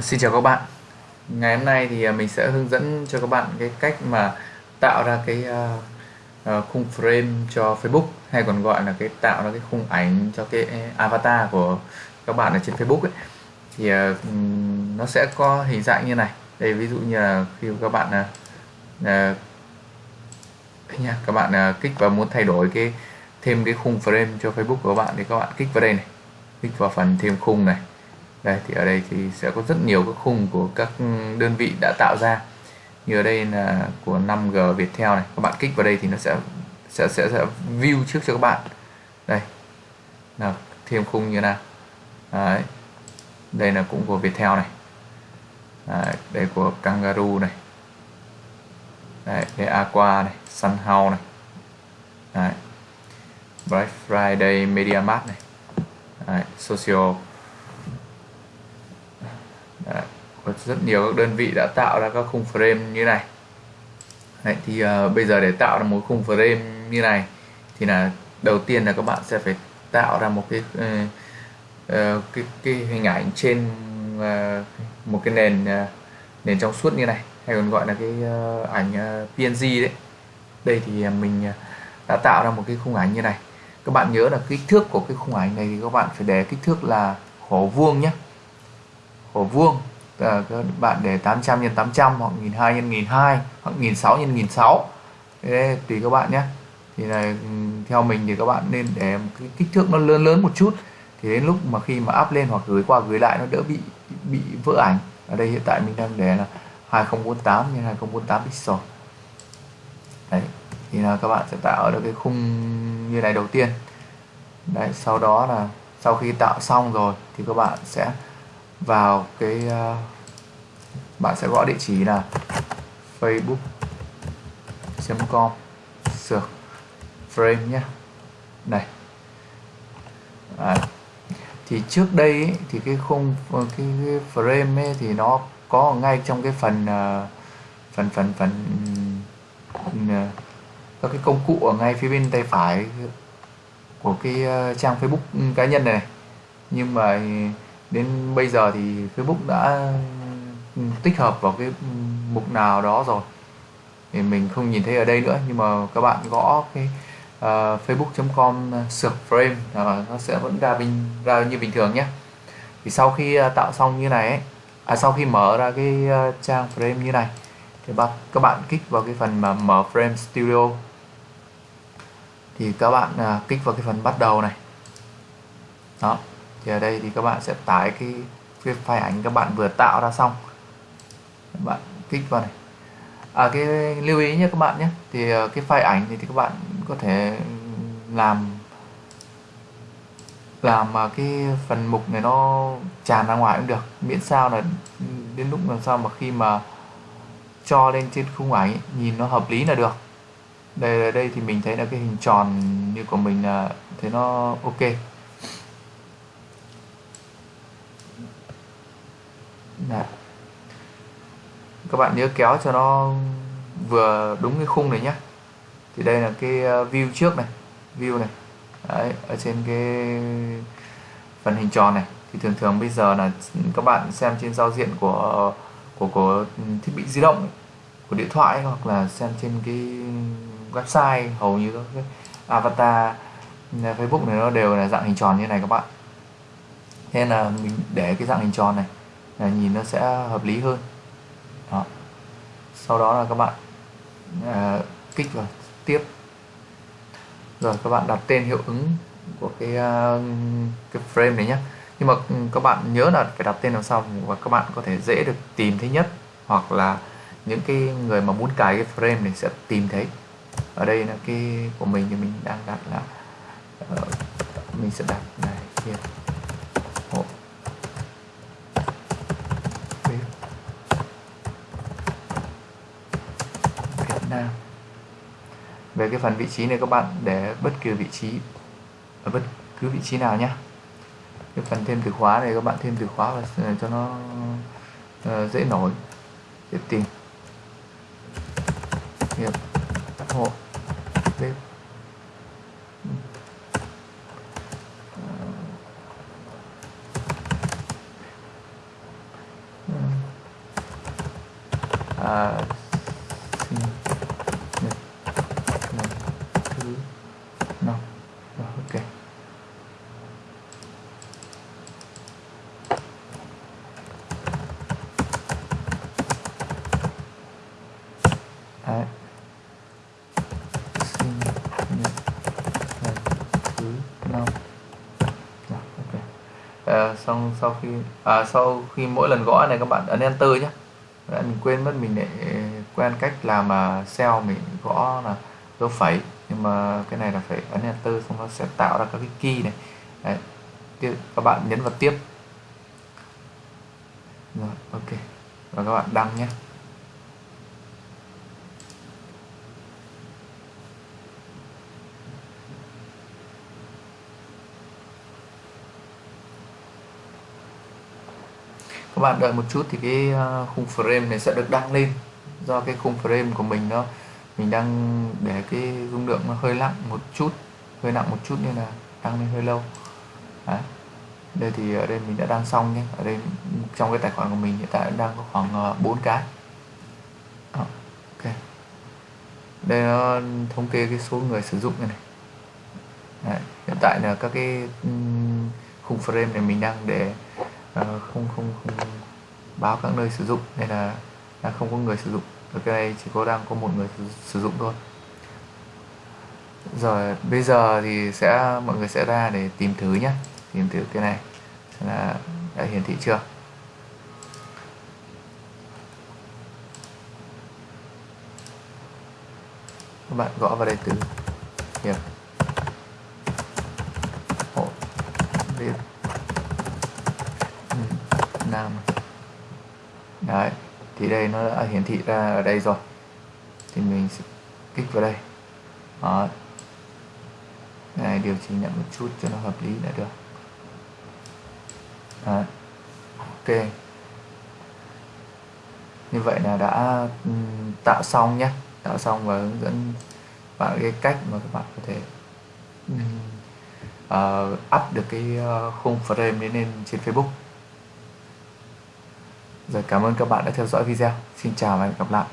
Xin chào các bạn. Ngày hôm nay thì à, mình sẽ hướng dẫn cho các bạn cái cách mà tạo ra cái uh, khung frame cho Facebook hay còn gọi là cái tạo ra cái khung ảnh cho cái avatar của các bạn ở trên Facebook ấy. Thì uh, nó sẽ có hình dạng như này. Đây ví dụ như là khi các bạn uh, uh, nha các bạn uh, kích vào muốn thay đổi cái thêm cái khung frame cho Facebook của các bạn thì các bạn kích vào đây này. Kích vào phần thêm khung này đây thì ở đây thì sẽ có rất nhiều các khung của các đơn vị đã tạo ra như ở đây là của 5G Viettel này các bạn kích vào đây thì nó sẽ sẽ sẽ, sẽ view trước cho các bạn đây là thêm khung như nào Đấy. đây là cũng của Viettel này Đấy. đây của Kangaroo này Đấy. đây Aqua này Sunhouse này Đấy. Black Friday Media Mart này Đấy. Social Đấy, có rất nhiều các đơn vị đã tạo ra các khung frame như này. Đấy, thì uh, bây giờ để tạo ra một khung frame như này thì là đầu tiên là các bạn sẽ phải tạo ra một cái uh, uh, cái, cái hình ảnh trên uh, một cái nền uh, nền trong suốt như này hay còn gọi là cái uh, ảnh uh, PNG đấy. Đây thì mình đã tạo ra một cái khung ảnh như này. Các bạn nhớ là kích thước của cái khung ảnh này thì các bạn phải để kích thước là khổ vuông nhé khổ vuông. Ờ, à, các bạn để 800 x 800 hoặc 1002 x 1002 hoặc 1006 x 1600 Thế tùy các bạn nhé. Thì là ừ, theo mình thì các bạn nên để một cái kích thước nó lớn lớn một chút. Thì đến lúc mà khi mà up lên hoặc gửi qua gửi lại nó đỡ bị bị vỡ ảnh. Ở đây hiện tại mình đang để là 2048 x 2048 pixel. Đấy thì là các bạn sẽ tạo được cái khung như này đầu tiên. Đấy sau đó là sau khi tạo xong rồi thì các bạn sẽ vào cái uh, bạn sẽ gõ địa chỉ là facebook.com sược frame nhé. Này. À, thì trước đây ấy, thì cái khung ờ, cái, cái frame ấy, thì nó có ngay trong cái phần uh, phần phần phần uh, các cái công cụ ở ngay phía bên tay phải của cái uh, trang Facebook cá nhân này. Nhưng mà đến bây giờ thì Facebook đã ừ, tích hợp vào cái mục nào đó rồi. Thì mình không nhìn thấy ở đây nữa nhưng mà các bạn gõ cái ờ, uh, facebook.com ờ, sược frame uh, nó sẽ vẫn ra bình ra như bình thường nhé. Thì sau khi uh, tạo xong như này ấy, à, sau khi mở ra cái uh, trang frame như này thì bạn các bạn kích vào cái phần mà mở frame studio. Thì các bạn uh, kích vào cái phần bắt đầu này. Đó thì ở đây thì các bạn sẽ tải cái, cái file ảnh các bạn vừa tạo ra xong. Các bạn kích vào này. À cái lưu ý nhé các bạn nhé. Thì ờ, cái file ảnh thì, thì các bạn có thể làm làm mà cái phần mục này nó tràn ra ngoài cũng được. Miễn sao là đến lúc làm sao mà khi mà cho lên trên khung ảnh nhìn nó hợp lý là được. Đây ở đây thì mình thấy là cái hình tròn như của mình là thấy nó ok. Đấy. các bạn nhớ kéo cho nó vừa đúng cái khung này nhé thì đây là cái ờ, view trước này view này. Đấy, ở trên cái phần hình tròn này. Thì thường thường bây giờ là các bạn xem trên giao diện của của của thiết bị di động của điện thoại hoặc là xem trên cái website hầu như các cái avatar ờ, Facebook này nó đều là dạng hình tròn như này các bạn. Nên là mình để cái dạng hình tròn này là nhìn nó sẽ hợp lý hơn. Đó. sau đó là các bạn à, kích vào tiếp. Rồi các bạn đặt tên hiệu ứng của cái à, cái frame này nhé nhưng mà ừ, các bạn nhớ là phải đặt tên làm sao và các bạn có thể dễ được tìm thấy nhất. Hoặc là những cái người mà muốn cài cái frame này sẽ tìm thấy. Ở đây là cái của mình thì mình đang đặt là uh, mình sẽ đặt này kia. Nam về cái phần vị trí này các bạn để bất kỳ vị trí ở bất cứ vị trí nào nhé cái phần thêm từ khóa này các bạn thêm từ khóa và ờ, cho nó uh, dễ nổi dễ tìm. Nghiệp hộ bếp. Ờ. À, sinh nhật lần thứ năm rồi ok Đấy. sinh nhật lần thứ năm rồi ok à, xong sau khi à, sau khi mỗi lần gõ này các bạn ấn enter nhé. Đấy, mình quên mất mình để quen cách làm mà cell mình gõ là dấu phẩy. Nhưng mà cái này là phải ấn enter xong nó sẽ tạo ra các cái key này. Đấy. Tiếp, các bạn nhấn vào tiếp. Rồi ok. Và các bạn đăng nhé. Các bạn đợi một chút thì cái ờ, khung frame này sẽ được đăng lên do cái khung frame của mình nó mình đang để cái dung lượng nó hơi nặng một chút hơi nặng một chút nên là đăng lên hơi lâu Đấy. đây thì ở đây mình đã đăng xong nhé ở đây trong cái tài khoản của mình hiện tại đang có khoảng ờ, 4 cái à, ok đây nó thống kê cái số người sử dụng này, này. Đấy. hiện tại là các cái khung frame này mình đang để Ờ, không không không báo các nơi sử dụng nên là đang không có người sử dụng. Ở cái này chỉ có đang có một người sử dụng thôi. Rồi, bây giờ thì sẽ, mọi người sẽ ra để tìm thử nhé tìm thử cái này là đã hiển thị chưa? Các bạn gõ vào đây từ hiệp hộ việt nam. Đấy thì đây nó đã hiển thị ra ở đây rồi. Thì mình sẽ kích vào đây. Đó. này điều chỉnh lại một chút cho nó hợp lý là được. Đó. ok. Như vậy là đã tạo xong nhé tạo xong và hướng dẫn bạn cái cách mà các bạn có thể uh, up được cái ờ, khung frame đến lên trên Facebook rồi cảm ơn các bạn đã theo dõi video. Xin chào và hẹn gặp lại.